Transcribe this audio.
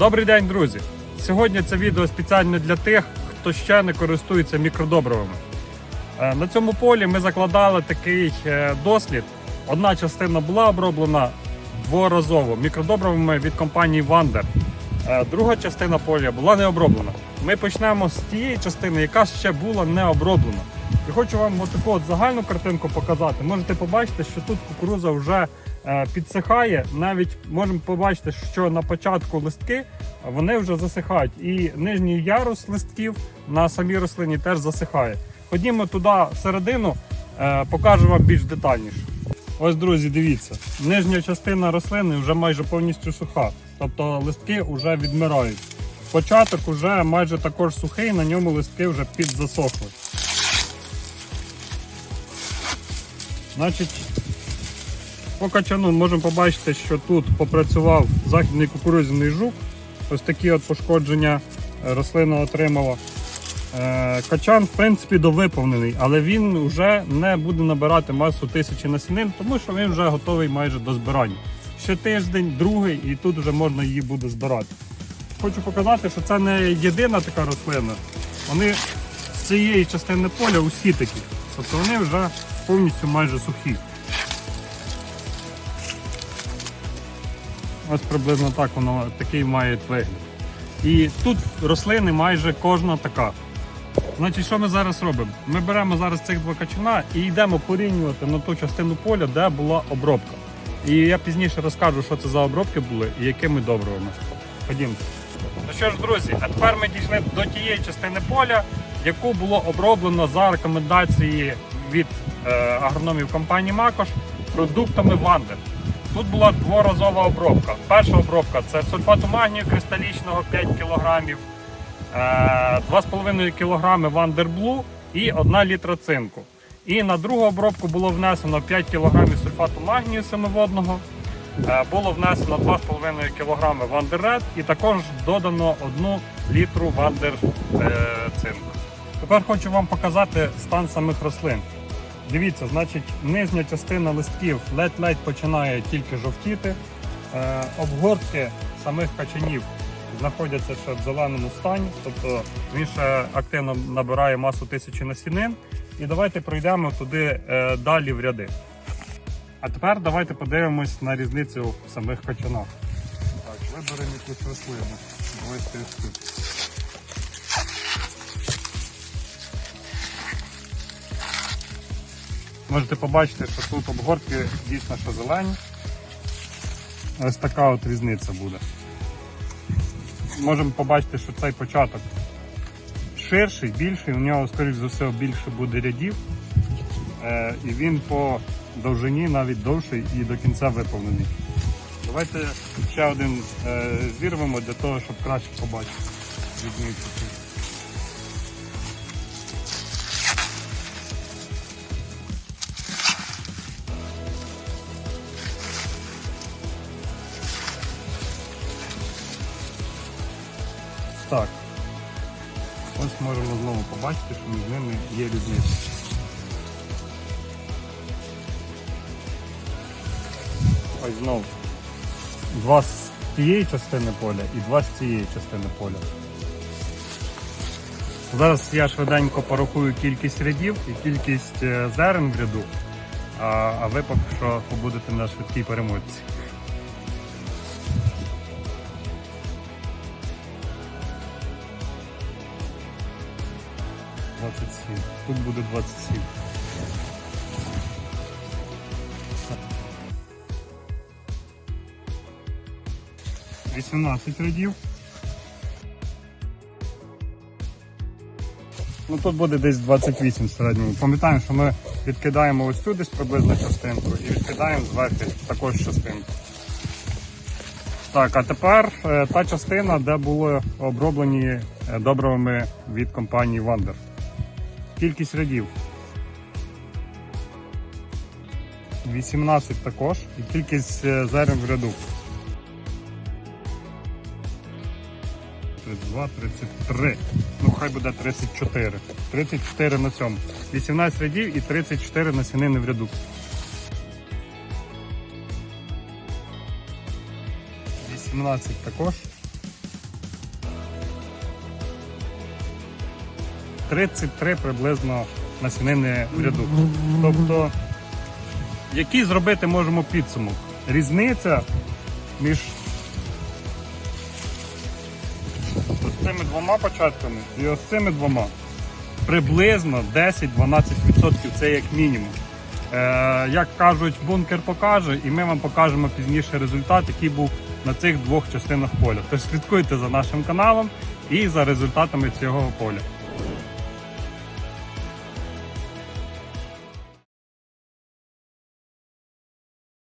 Добрий день, друзі! Сьогодні це відео спеціально для тих, хто ще не користується мікродобривами. Е, На цьому полі ми закладали такий е, дослід. Одна частина була оброблена дворазово мікродобривами від компанії Wander. Е, Друга частина поля була не оброблена. Ми почнемо з тієї частини, яка ще була не оброблена. І хочу вам отаку от загальну картинку показати. Можете побачити, що тут кукуруза вже підсихає. Навіть можемо побачити, що на початку листки вони вже засихають. І нижній ярус листків на самій рослині теж засихає. Ходімо туди всередину, е, покажу вам більш детальніше. Ось, друзі, дивіться, нижня частина рослини вже майже повністю суха, тобто листки вже відмирають. Початок вже майже також сухий, на ньому листки вже підзасохли. Значить, по качану можемо побачити, що тут попрацював західний кукурудзяний жук. Ось такі от пошкодження е, рослина отримала. Е, Качан, в принципі, довиповнений, але він вже не буде набирати масу тисячі насінин, тому що він вже готовий майже до збирання. Ще тиждень, другий, і тут вже можна її буде збирати. Хочу показати, що це не єдина така рослина. Вони з цієї частини поля усі такі. Тобто вони вже повністю майже сухі. Ось приблизно так воно такий має вигляд. І тут рослини майже кожна така. Значить, що ми зараз робимо? Ми беремо зараз цих два качана і йдемо порівнювати на ту частину поля, де була обробка. І я пізніше розкажу, що це за обробки були і якими добривами. Ходімо. Ну що ж, друзі, а тепер ми дійшли до тієї частини поля, яку було оброблено за рекомендації від е, агрономів компанії Макош продуктами Вандер. Тут була дворазова обробка. Перша обробка це сульфату магнію кристалічного 5 кг, е, 2,5 кг Вандерблу і 1 літра цинку. І на другу обробку було внесено 5 кг сульфату магнію семиводного, е, було внесено 2,5 кг Вандер і також додано 1 літру Вандер е. Тепер хочу вам показати стан самих рослин. Дивіться, значить, нижня частина листків ледь-ледь починає тільки жовтіти. Е, обгортки самих качанів знаходяться ще в зеленому стані, тобто він ще активно набирає масу тисячі насінин. І давайте пройдемо туди е, далі в ряди. А тепер давайте подивимось на різницю в самих качанах. Так, виберемо якусь рослину. Ось Можете побачити, що тут обгортки дійсно що зелені. Ось така от різниця буде. Можемо побачити, що цей початок ширший, більший, у нього, скоріш за все, більше буде рядів. Е, і він по довжині навіть довший і до кінця виповнений. Давайте ще один е, зірвемо для того, щоб краще побачити різницю. Так. Ось можемо знову побачити, що між ними є різниця. Ось знову. Два з тієї частини поля і два з цієї частини поля. Зараз я швиденько порахую кількість рядів і кількість е, зерен в ряду, а, а ви поки що побудете на швидкій перемотці. Двадцять сім. Тут буде 27. Вісімнадцять рядів. Ну тут буде десь 28 в середньому. Пам'ятаємо, що ми відкидаємо ось десь приблизно частинку і відкидаємо зверху також частинку. Так, а тепер е, та частина, де були оброблені е, добривами від компанії Wander. Кількість рядів. 18 також і кількість е, зерен в ряду. 32, 33. Ну, хай буде 34. 34 на цьому. 18 рядів і 34 насінини в ряду. 18 також. 33 приблизно насінини в ряду. Тобто, який зробити можемо підсумок? Різниця між ось цими двома початками і ось цими двома приблизно 10-12% це як мінімум. Е, як кажуть, бункер покаже, і ми вам покажемо пізніше результат, який був на цих двох частинах поля. Тож слідкуйте за нашим каналом і за результатами цього поля.